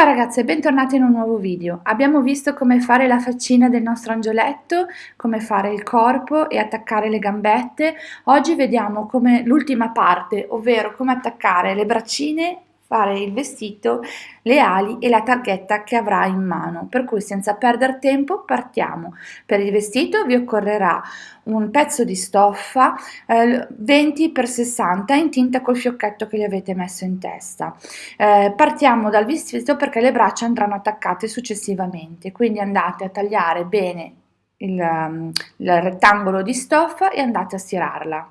Ciao ragazze, bentornati in un nuovo video. Abbiamo visto come fare la faccina del nostro angioletto, come fare il corpo e attaccare le gambette. Oggi vediamo come l'ultima parte, ovvero come attaccare le braccine fare il vestito, le ali e la targhetta che avrà in mano. Per cui senza perdere tempo partiamo. Per il vestito vi occorrerà un pezzo di stoffa eh, 20 x 60 in tinta col fiocchetto che gli avete messo in testa. Eh, partiamo dal vestito perché le braccia andranno attaccate successivamente, quindi andate a tagliare bene il, um, il rettangolo di stoffa e andate a stirarla.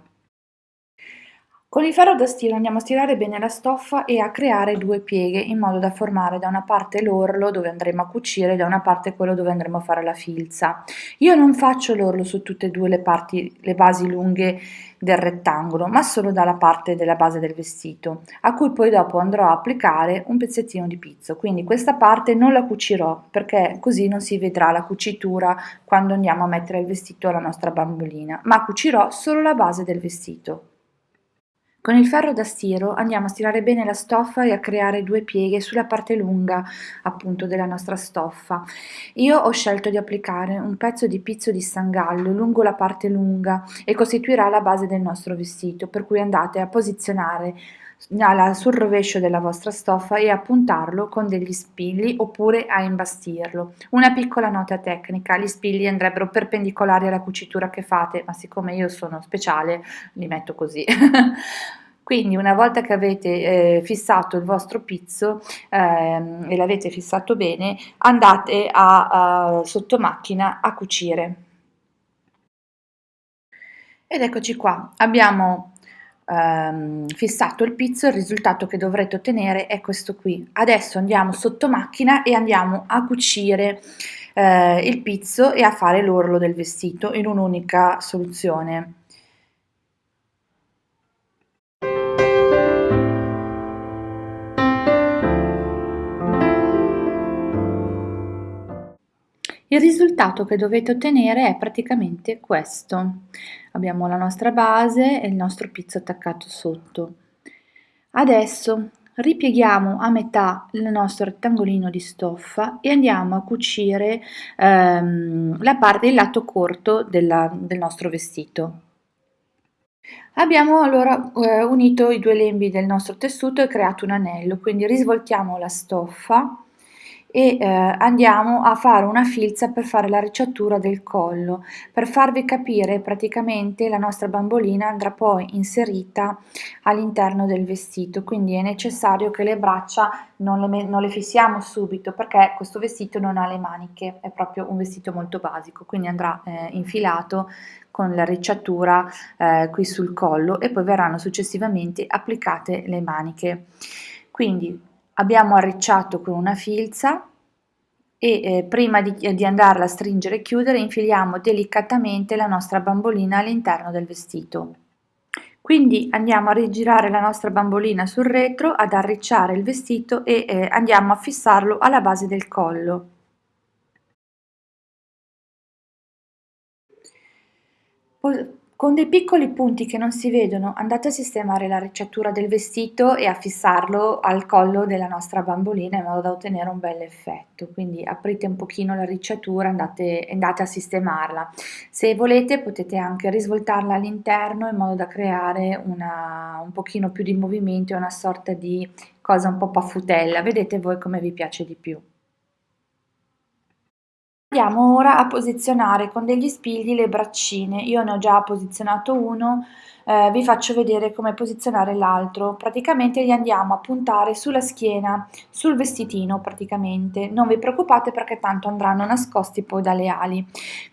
Con il ferro da stiro andiamo a stirare bene la stoffa e a creare due pieghe in modo da formare da una parte l'orlo dove andremo a cucire e da una parte quello dove andremo a fare la filza. Io non faccio l'orlo su tutte e due le, parti, le basi lunghe del rettangolo ma solo dalla parte della base del vestito a cui poi dopo andrò a applicare un pezzettino di pizzo quindi questa parte non la cucirò perché così non si vedrà la cucitura quando andiamo a mettere il vestito alla nostra bambolina ma cucirò solo la base del vestito con il ferro da stiro andiamo a stirare bene la stoffa e a creare due pieghe sulla parte lunga appunto della nostra stoffa. Io ho scelto di applicare un pezzo di pizzo di sangallo lungo la parte lunga e costituirà la base del nostro vestito, per cui andate a posizionare sul rovescio della vostra stoffa e a puntarlo con degli spilli oppure a imbastirlo. Una piccola nota tecnica, gli spilli andrebbero perpendicolari alla cucitura che fate, ma siccome io sono speciale li metto così. Quindi una volta che avete eh, fissato il vostro pizzo eh, e l'avete fissato bene, andate a, a, sotto macchina a cucire. Ed eccoci qua, abbiamo ehm, fissato il pizzo, il risultato che dovrete ottenere è questo qui. Adesso andiamo sotto macchina e andiamo a cucire eh, il pizzo e a fare l'orlo del vestito in un'unica soluzione. Il risultato che dovete ottenere è praticamente questo. Abbiamo la nostra base e il nostro pizzo attaccato sotto. Adesso ripieghiamo a metà il nostro rettangolino di stoffa e andiamo a cucire ehm, la parte, il lato corto della, del nostro vestito. Abbiamo allora eh, unito i due lembi del nostro tessuto e creato un anello, quindi risvoltiamo la stoffa e eh, andiamo a fare una filza per fare la ricciatura del collo. Per farvi capire praticamente la nostra bambolina andrà poi inserita all'interno del vestito. Quindi è necessario che le braccia non le, non le fissiamo subito perché questo vestito non ha le maniche. È proprio un vestito molto basico. Quindi andrà eh, infilato con la ricciatura eh, qui sul collo e poi verranno successivamente applicate le maniche. Quindi abbiamo arricciato con una filza e eh, prima di, di andarla a stringere e chiudere infiliamo delicatamente la nostra bambolina all'interno del vestito. Quindi andiamo a rigirare la nostra bambolina sul retro, ad arricciare il vestito e eh, andiamo a fissarlo alla base del collo. Con dei piccoli punti che non si vedono andate a sistemare la ricciatura del vestito e a fissarlo al collo della nostra bambolina in modo da ottenere un bel effetto, quindi aprite un pochino la ricciatura e andate, andate a sistemarla. Se volete potete anche risvoltarla all'interno in modo da creare una, un pochino più di movimento e una sorta di cosa un po' paffutella, vedete voi come vi piace di più. Andiamo ora a posizionare con degli spigli le braccine, io ne ho già posizionato uno, eh, vi faccio vedere come posizionare l'altro, praticamente li andiamo a puntare sulla schiena, sul vestitino praticamente, non vi preoccupate perché tanto andranno nascosti poi dalle ali,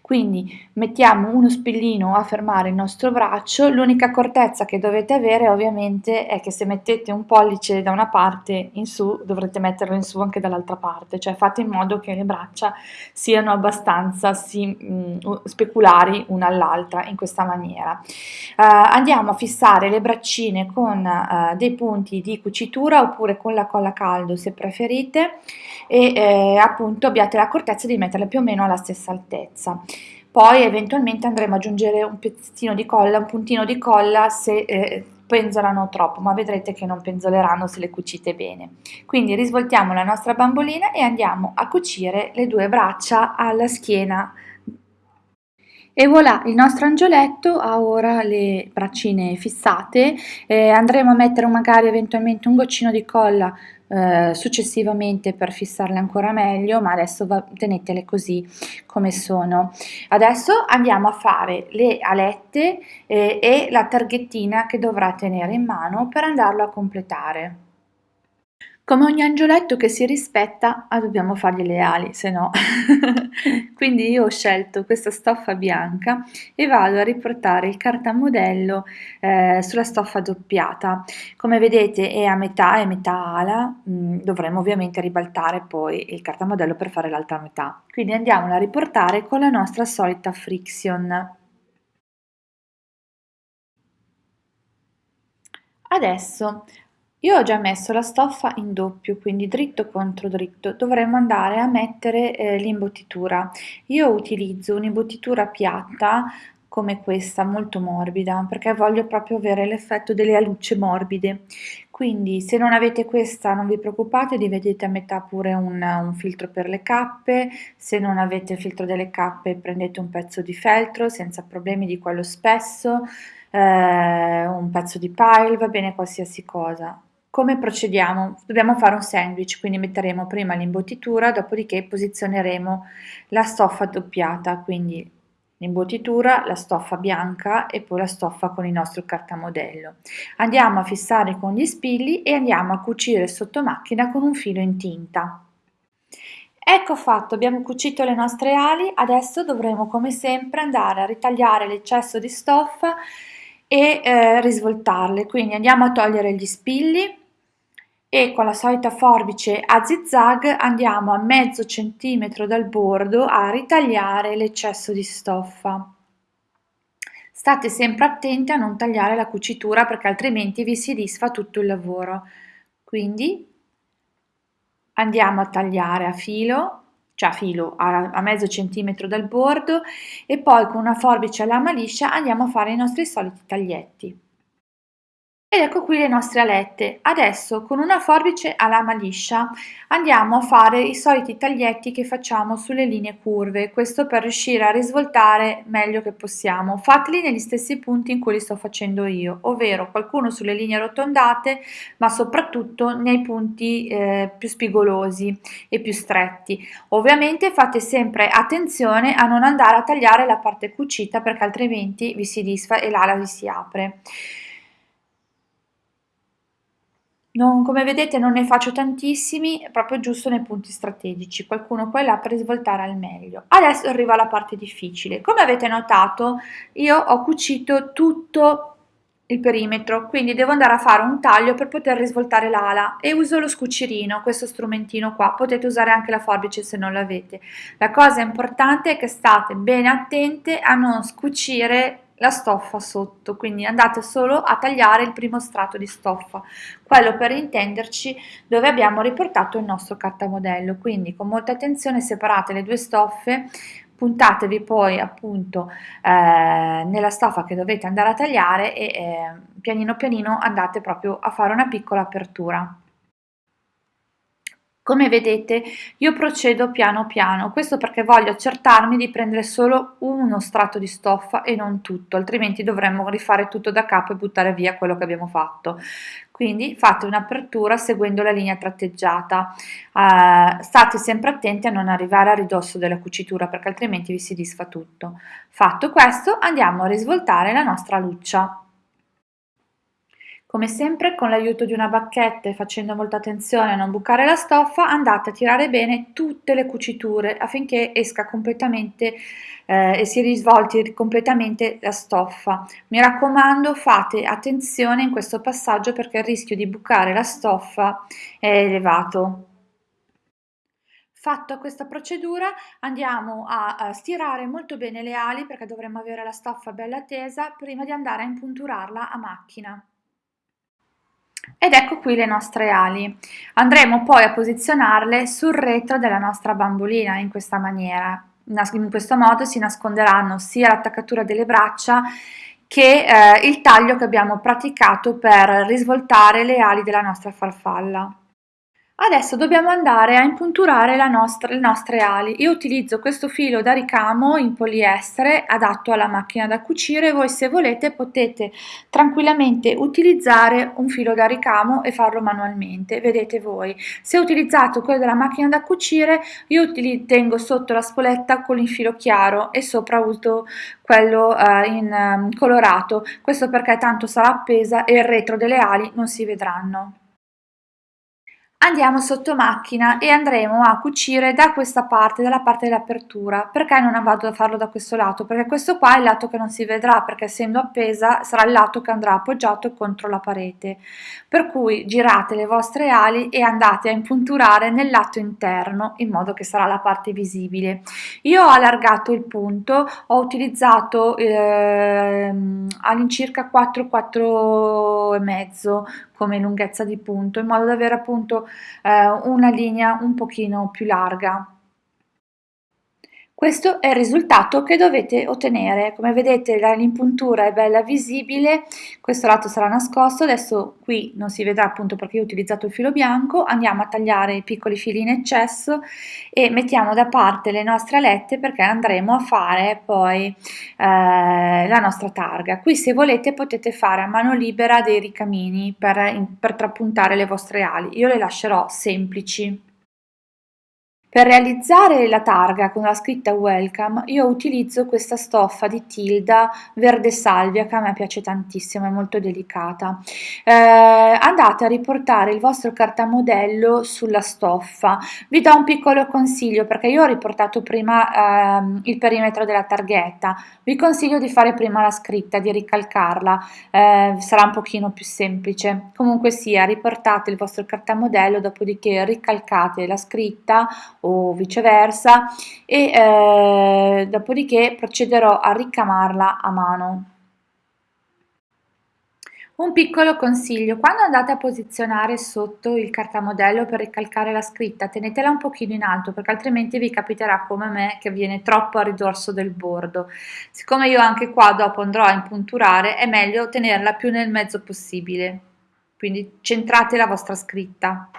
quindi mettiamo uno spillino a fermare il nostro braccio, l'unica accortezza che dovete avere ovviamente è che se mettete un pollice da una parte in su dovrete metterlo in su anche dall'altra parte, cioè fate in modo che le braccia siano abbastanza sì, mh, mm, speculari una all'altra in questa maniera. Uh, andiamo a fissare le braccine con uh, dei punti di cucitura oppure con la colla caldo se preferite e eh, appunto abbiate l'accortezza di metterle più o meno alla stessa altezza poi eventualmente andremo ad aggiungere un pezzettino di colla, un puntino di colla se eh, penzolano troppo, ma vedrete che non penzoleranno se le cucite bene. Quindi risvoltiamo la nostra bambolina e andiamo a cucire le due braccia alla schiena e voilà, il nostro angioletto ha ora le braccine fissate, eh, andremo a mettere magari eventualmente un goccino di colla eh, successivamente per fissarle ancora meglio, ma adesso va, tenetele così come sono. Adesso andiamo a fare le alette eh, e la targhettina che dovrà tenere in mano per andarlo a completare. Come ogni angioletto che si rispetta, ah, dobbiamo fargli le ali, se no. Quindi io ho scelto questa stoffa bianca e vado a riportare il cartamodello eh, sulla stoffa doppiata. Come vedete è a metà e metà ala, mm, dovremo ovviamente ribaltare poi il cartamodello per fare l'altra metà. Quindi andiamola a riportare con la nostra solita friction. Adesso io ho già messo la stoffa in doppio, quindi dritto contro dritto, dovremmo andare a mettere eh, l'imbottitura. Io utilizzo un'imbottitura piatta come questa, molto morbida, perché voglio proprio avere l'effetto delle alucce morbide. Quindi se non avete questa non vi preoccupate, dividete a metà pure un, un filtro per le cappe, se non avete il filtro delle cappe prendete un pezzo di feltro senza problemi di quello spesso, eh, un pezzo di pile, va bene qualsiasi cosa. Come procediamo? Dobbiamo fare un sandwich, quindi metteremo prima l'imbottitura, dopodiché posizioneremo la stoffa doppiata, quindi l'imbottitura, la stoffa bianca e poi la stoffa con il nostro cartamodello. Andiamo a fissare con gli spilli e andiamo a cucire sotto macchina con un filo in tinta. Ecco fatto, abbiamo cucito le nostre ali, adesso dovremo come sempre andare a ritagliare l'eccesso di stoffa e eh, risvoltarle, quindi andiamo a togliere gli spilli e con la solita forbice a zigzag andiamo a mezzo centimetro dal bordo a ritagliare l'eccesso di stoffa. State sempre attenti a non tagliare la cucitura perché altrimenti vi si disfa tutto il lavoro. Quindi andiamo a tagliare a filo, cioè a filo a, a mezzo centimetro dal bordo e poi con una forbice a lama liscia andiamo a fare i nostri soliti taglietti. Ed ecco qui le nostre alette. Adesso con una forbice a lama liscia andiamo a fare i soliti taglietti che facciamo sulle linee curve, questo per riuscire a risvoltare meglio che possiamo. Fateli negli stessi punti in cui li sto facendo io, ovvero qualcuno sulle linee arrotondate, ma soprattutto nei punti eh, più spigolosi e più stretti. Ovviamente fate sempre attenzione a non andare a tagliare la parte cucita perché altrimenti vi si disfa e l'ala vi si apre. Non, come vedete non ne faccio tantissimi, proprio giusto nei punti strategici, qualcuno qua e là per svoltare al meglio. Adesso arriva la parte difficile. Come avete notato io ho cucito tutto il perimetro, quindi devo andare a fare un taglio per poter risvoltare l'ala e uso lo scucirino, questo strumentino qua, potete usare anche la forbice se non l'avete. La cosa importante è che state bene attente a non scucire la stoffa sotto, quindi andate solo a tagliare il primo strato di stoffa, quello per intenderci dove abbiamo riportato il nostro cartamodello, quindi con molta attenzione separate le due stoffe, puntatevi poi appunto eh, nella stoffa che dovete andare a tagliare e eh, pianino pianino andate proprio a fare una piccola apertura. Come vedete io procedo piano piano, questo perché voglio accertarmi di prendere solo uno strato di stoffa e non tutto, altrimenti dovremmo rifare tutto da capo e buttare via quello che abbiamo fatto. Quindi fate un'apertura seguendo la linea tratteggiata, uh, state sempre attenti a non arrivare a ridosso della cucitura perché altrimenti vi si disfa tutto. Fatto questo andiamo a risvoltare la nostra luccia. Come sempre con l'aiuto di una bacchetta e facendo molta attenzione a non bucare la stoffa andate a tirare bene tutte le cuciture affinché esca completamente eh, e si risvolti completamente la stoffa. Mi raccomando fate attenzione in questo passaggio perché il rischio di bucare la stoffa è elevato. Fatto questa procedura andiamo a, stirare molto bene le ali perché dovremo avere la stoffa bella tesa prima di andare a impunturarla a macchina. Ed ecco qui le nostre ali. Andremo poi a posizionarle sul retro della nostra bambolina in questa maniera. In questo modo si nasconderanno sia l'attaccatura delle braccia che eh, il taglio che abbiamo praticato per risvoltare le ali della nostra farfalla. Adesso dobbiamo andare a impunturare nostra, le nostre ali. Io utilizzo questo filo da ricamo in poliestere adatto alla macchina da cucire. Voi se volete potete tranquillamente utilizzare un filo da ricamo e farlo manualmente, vedete voi. Se utilizzato quello della macchina da cucire io tengo sotto la spoletta con il filo chiaro e sopra uso quello eh, in um, colorato. Questo perché tanto sarà appesa e il retro delle ali non si vedranno. Andiamo sotto macchina e andremo a cucire da questa parte, dalla parte dell'apertura. Perché non vado a farlo da questo lato? Perché questo qua è il lato che non si vedrà, perché essendo appesa sarà il lato che andrà appoggiato contro la parete. Per cui girate le vostre ali e andate a impunturare nel lato interno, in modo che sarà la parte visibile. Io ho allargato il punto, ho utilizzato eh, all'incirca 4, 4 e mezzo come lunghezza di punto in modo da avere appunto eh, una linea un pochino più larga questo è il risultato che dovete ottenere. Come vedete l'impuntura è bella visibile, questo lato sarà nascosto, adesso qui non si vedrà appunto perché ho utilizzato il filo bianco, andiamo a tagliare i piccoli fili in eccesso e mettiamo da parte le nostre alette perché andremo a fare poi eh, la nostra targa. Qui se volete potete fare a mano libera dei ricamini per, per trapuntare le vostre ali, io le lascerò semplici. Per realizzare la targa con la scritta welcome io utilizzo questa stoffa di Tilda verde salvia che a me piace tantissimo, è molto delicata. Eh, andate a riportare il vostro cartamodello sulla stoffa. Vi do un piccolo consiglio perché io ho riportato prima eh, il perimetro della targhetta. Vi consiglio di fare prima la scritta, di ricalcarla, eh, sarà un pochino più semplice. Comunque sia, riportate il vostro cartamodello, dopodiché ricalcate la scritta o viceversa e eh, dopodiché procederò a ricamarla a mano. Un piccolo consiglio, quando andate a posizionare sotto il cartamodello per ricalcare la scritta, tenetela un pochino in alto perché altrimenti vi capiterà come me che viene troppo a ridorso del bordo. Siccome io anche qua dopo andrò a impunturare, è meglio tenerla più nel mezzo possibile, quindi centrate la vostra scritta.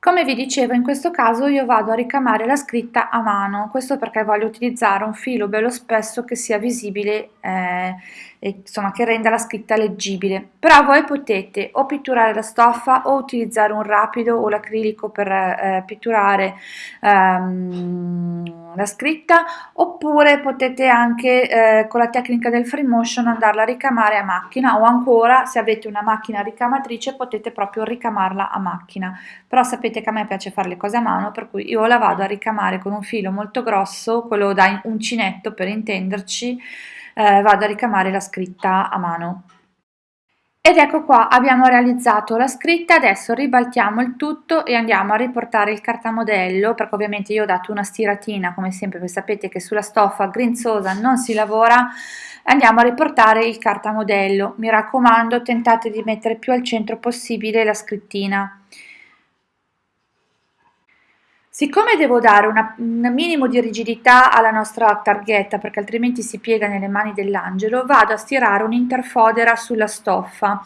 Come vi dicevo in questo caso io vado a ricamare la scritta a mano, questo perché voglio utilizzare un filo bello spesso che sia visibile eh, e insomma che renda la scritta leggibile. Però voi potete o pitturare la stoffa o utilizzare un rapido o l'acrilico per eh, pitturare ehm, la scritta oppure potete anche eh, con la tecnica del free motion andarla a ricamare a macchina o ancora se avete una macchina ricamatrice potete proprio ricamarla a macchina. Però sapete che a me piace fare le cose a mano per cui io la vado a ricamare con un filo molto grosso, quello da uncinetto per intenderci, eh, vado a ricamare la scritta a mano. Ed ecco qua, abbiamo realizzato la scritta, adesso ribaltiamo il tutto e andiamo a riportare il cartamodello, perché ovviamente io ho dato una stiratina, come sempre, voi sapete che sulla stoffa grinzosa non si lavora, andiamo a riportare il cartamodello. Mi raccomando, tentate di mettere più al centro possibile la scrittina. Siccome devo dare una, un minimo di rigidità alla nostra targhetta perché altrimenti si piega nelle mani dell'angelo, vado a stirare un'interfodera sulla stoffa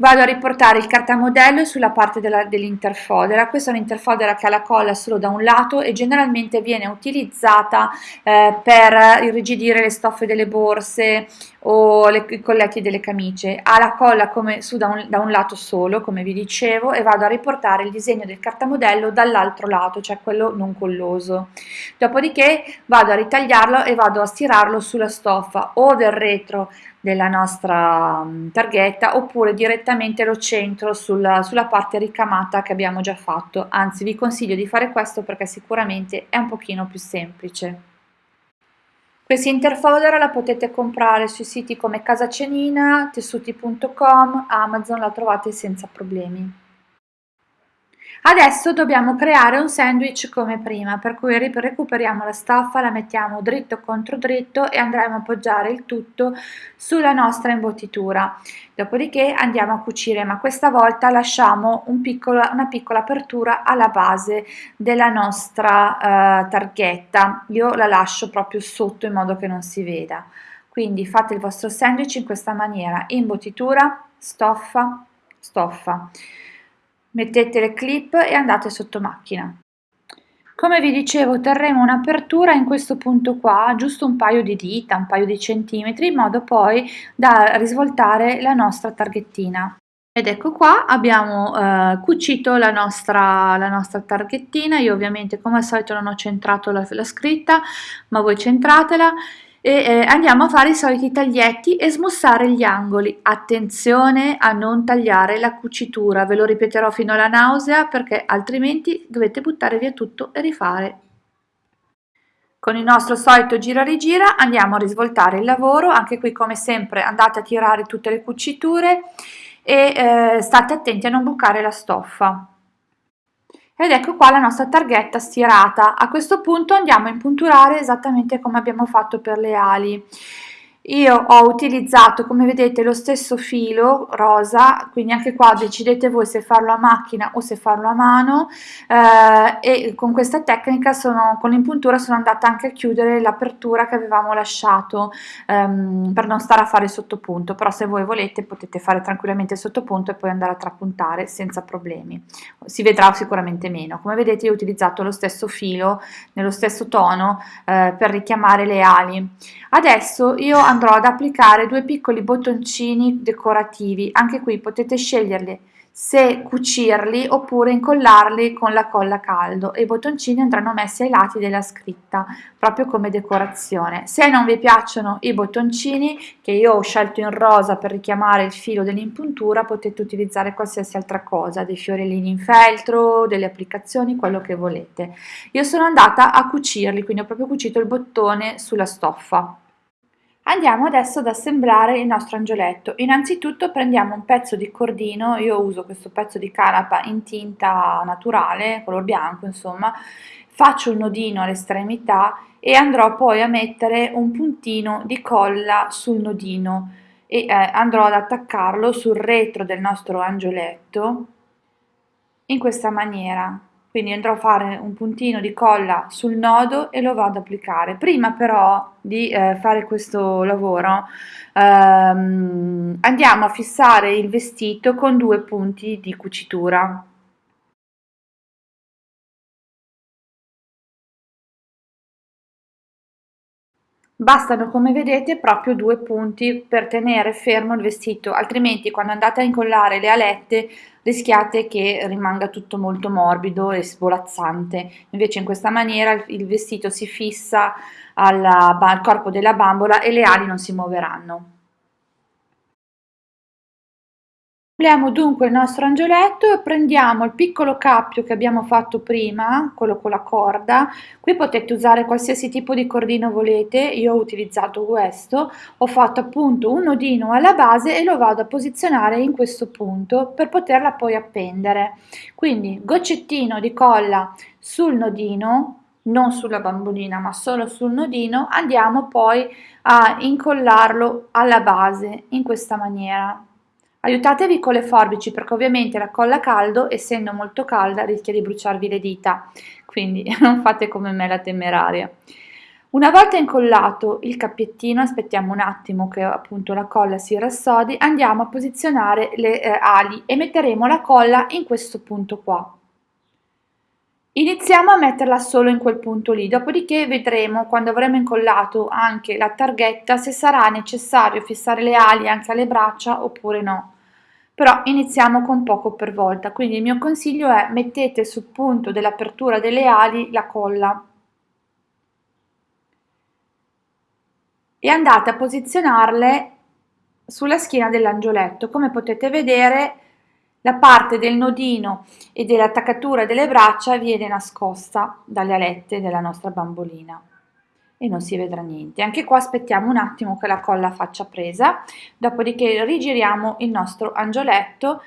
vado a riportare il cartamodello sulla parte dell'interfodera, questa è un'interfodera che ha la colla solo da un lato e generalmente viene utilizzata eh, per irrigidire le stoffe delle borse o le, i colletti delle camicie, ha la colla come su da un, da un lato solo come vi dicevo e vado a riportare il disegno del cartamodello dall'altro lato, cioè quello non colloso, dopodiché vado a ritagliarlo e vado a stirarlo sulla stoffa. O del retro della nostra mm, targhetta oppure direttamente lo centro sulla, sulla parte ricamata che abbiamo già fatto anzi vi consiglio di fare questo perché sicuramente è un pochino più semplice questa interfodera la potete comprare sui siti come Casa Cenina, tessuti.com, Amazon, la trovate senza problemi. Adesso dobbiamo creare un sandwich come prima, per cui recuperiamo la stoffa, la mettiamo dritto contro dritto e andremo a appoggiare il tutto sulla nostra imbottitura. Dopodiché andiamo a cucire, ma questa volta lasciamo un piccolo, una piccola apertura alla base della nostra uh, targhetta. Io la lascio proprio sotto in modo che non si veda. quindi fate il vostro sandwich in questa maniera, imbottitura, stoffa, stoffa. Mettete le clip e andate sotto macchina. Come vi dicevo terremo un'apertura in questo punto qua, giusto un paio di dita, un paio di centimetri, in modo poi da risvoltare la nostra targhettina. Ed ecco qua abbiamo eh, cucito la nostra, la nostra targhettina, io ovviamente come al solito non ho centrato la, la scritta, ma voi centratela e eh, andiamo a fare i soliti taglietti e smussare gli angoli. Attenzione a non tagliare la cucitura, ve lo ripeterò fino alla nausea perché altrimenti dovete buttare via tutto e rifare. Con il nostro solito gira rigira andiamo a risvoltare il lavoro, anche qui come sempre andate a tirare tutte le cuciture e eh, state attenti a non bucare la stoffa ed ecco qua la nostra targhetta stirata. A questo punto andiamo a impunturare esattamente come abbiamo fatto per le ali. Io ho utilizzato, come vedete, lo stesso filo rosa, quindi anche qua decidete voi se farlo a macchina o se farlo a mano eh, e con questa tecnica, sono, con l'impuntura, sono andata anche a chiudere l'apertura che avevamo lasciato ehm, per non stare a fare sottopunto, però se voi volete potete fare tranquillamente sottopunto e poi andare a trapuntare senza problemi. Si vedrà sicuramente meno. Come vedete io ho utilizzato lo stesso filo, nello stesso tono, eh, per richiamare le ali. Adesso io andrò ad applicare due piccoli bottoncini decorativi, anche qui potete sceglierli se cucirli oppure incollarli con la colla a caldo i bottoncini andranno messi ai lati della scritta proprio come decorazione. Se non vi piacciono i bottoncini che io ho scelto in rosa per richiamare il filo dell'impuntura potete utilizzare qualsiasi altra cosa dei fiorellini in feltro delle applicazioni quello che volete. Io sono andata a cucirli quindi ho proprio cucito il bottone sulla stoffa Andiamo adesso ad assemblare il nostro angioletto. Innanzitutto prendiamo un pezzo di cordino, io uso questo pezzo di canapa in tinta naturale, color bianco insomma, faccio un nodino all'estremità e andrò poi a mettere un puntino di colla sul nodino e eh, andrò ad attaccarlo sul retro del nostro angioletto in questa maniera quindi andrò a fare un puntino di colla sul nodo e lo vado ad applicare. Prima però di eh, fare questo lavoro ehm, andiamo a fissare il vestito con due punti di cucitura Bastano come vedete proprio due punti per tenere fermo il vestito, altrimenti quando andate a incollare le alette rischiate che rimanga tutto molto morbido e svolazzante. Invece in questa maniera il vestito si fissa al corpo della bambola e le ali non si muoveranno. Assembliamo dunque il nostro angioletto e prendiamo il piccolo cappio che abbiamo fatto prima, quello con la corda, qui potete usare qualsiasi tipo di cordino volete, io ho utilizzato questo, ho fatto appunto un nodino alla base e lo vado a posizionare in questo punto per poterla poi appendere. Quindi goccettino di colla sul nodino, non sulla bambolina ma solo sul nodino, andiamo poi a incollarlo alla base in questa maniera. Aiutatevi con le forbici perché ovviamente la colla a caldo, essendo molto calda, rischia di bruciarvi le dita, quindi non fate come me la temeraria. Una volta incollato il cappiettino, aspettiamo un attimo che appunto la colla si rassodi, andiamo a posizionare le eh, ali e metteremo la colla in questo punto qua. Iniziamo a metterla solo in quel punto lì, dopodiché vedremo quando avremo incollato anche la targhetta se sarà necessario fissare le ali anche alle braccia oppure no. Però iniziamo con poco per volta, quindi il mio consiglio è mettete sul punto dell'apertura delle ali la colla e andate a posizionarle sulla schiena dell'angioletto. Come potete vedere la parte del nodino e dell'attaccatura delle braccia viene nascosta dalle alette della nostra bambolina e non si vedrà niente. Anche qua aspettiamo un attimo che la colla faccia presa, dopodiché rigiriamo il nostro angioletto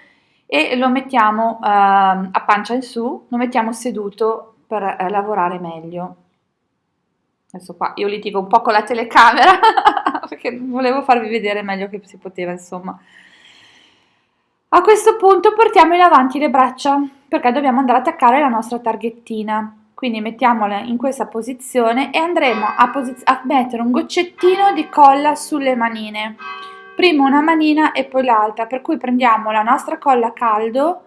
e lo mettiamo eh, a pancia in su, lo mettiamo seduto per eh, lavorare meglio. Adesso qua io litigo un po' con la telecamera perché volevo farvi vedere meglio che si poteva, insomma. A questo punto portiamo in avanti le braccia perché dobbiamo andare ad attaccare la nostra targhettina. quindi mettiamola in questa posizione e andremo a, a mettere un goccettino di colla sulle manine. Prima una manina e poi l'altra per cui prendiamo la nostra colla a caldo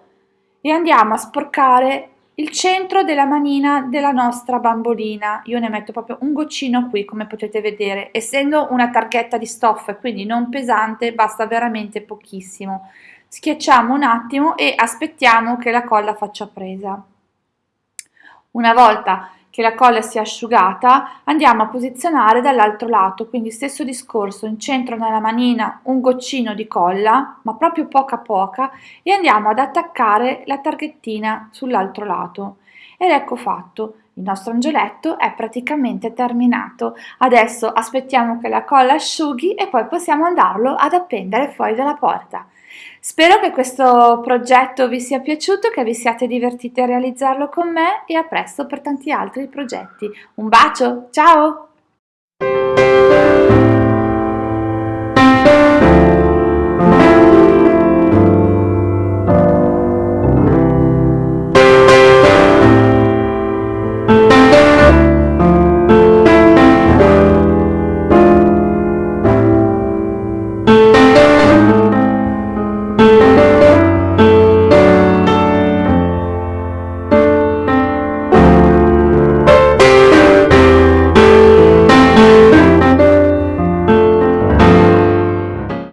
e andiamo a sporcare il centro della manina della nostra bambolina. Io ne metto proprio un goccino qui come potete vedere essendo una targhetta di stoffa quindi non pesante basta veramente pochissimo schiacciamo un attimo e aspettiamo che la colla faccia presa. Una volta che la colla sia asciugata andiamo a posizionare dall'altro lato quindi stesso discorso in centro nella manina un goccino di colla ma proprio poca poca e andiamo ad attaccare la targhettina sull'altro lato. Ed ecco fatto. Il nostro angioletto è praticamente terminato. Adesso aspettiamo che la colla asciughi e poi possiamo andarlo ad appendere fuori dalla porta Spero che questo progetto vi sia piaciuto, che vi siate divertiti a realizzarlo con me e a presto per tanti altri progetti. Un bacio, ciao!